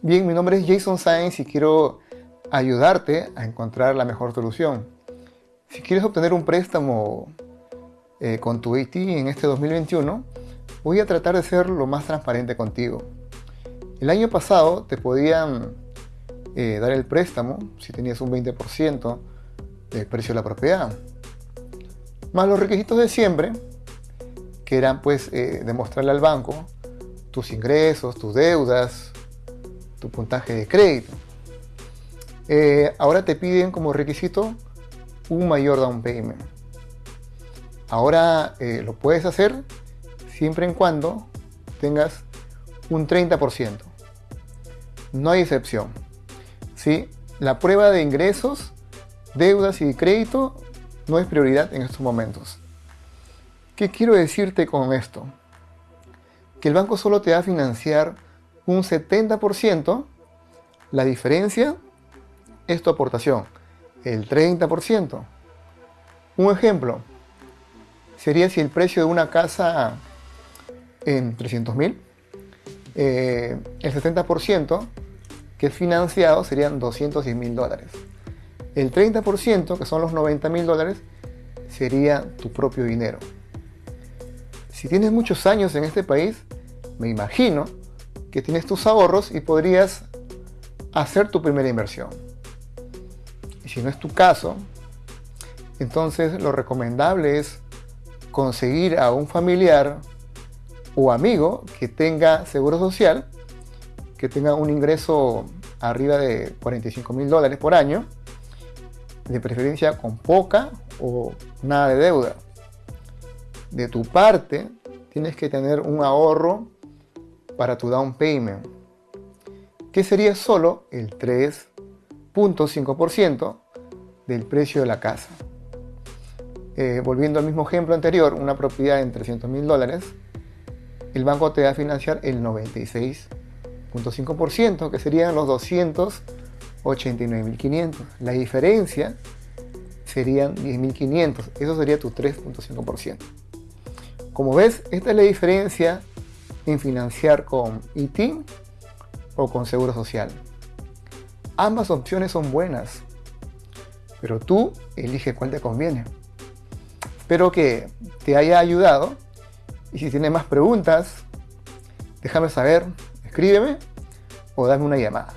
Bien, mi nombre es Jason Sáenz y quiero ayudarte a encontrar la mejor solución. Si quieres obtener un préstamo eh, con tu IT en este 2021, voy a tratar de ser lo más transparente contigo. El año pasado te podían eh, dar el préstamo si tenías un 20% del precio de la propiedad. Más los requisitos de siempre, que eran pues eh, demostrarle al banco tus ingresos, tus deudas, tu puntaje de crédito. Eh, ahora te piden como requisito un mayor down payment. Ahora lo puedes hacer siempre en cuando tengas un 30%. No hay excepción. ¿sí? La prueba de ingresos, deudas y crédito no es prioridad en estos momentos. ¿Qué quiero decirte con esto? Que el banco solo te va a financiar un 70%, la diferencia es tu aportación, el 30%. Un ejemplo sería si el precio de una casa en 300 mil, eh, el 70% que es financiado serían 210 mil dólares. El 30%, que son los 90 mil dólares, sería tu propio dinero. Si tienes muchos años en este país, me imagino que tienes tus ahorros y podrías hacer tu primera inversión. Y si no es tu caso, entonces lo recomendable es conseguir a un familiar o amigo que tenga seguro social que tenga un ingreso arriba de 45 mil dólares por año, de preferencia con poca o nada de deuda. De tu parte, tienes que tener un ahorro para tu down payment, que sería solo el 3.5% del precio de la casa. Eh, volviendo al mismo ejemplo anterior, una propiedad en 300 mil dólares, el banco te va a financiar el 96 0.5%, que serían los 289.500. La diferencia serían 10.500. Eso sería tu 3.5%. Como ves, esta es la diferencia en financiar con IT o con Seguro Social. Ambas opciones son buenas, pero tú elige cuál te conviene. Espero que te haya ayudado y si tienes más preguntas, déjame saber escríbeme o dame una llamada.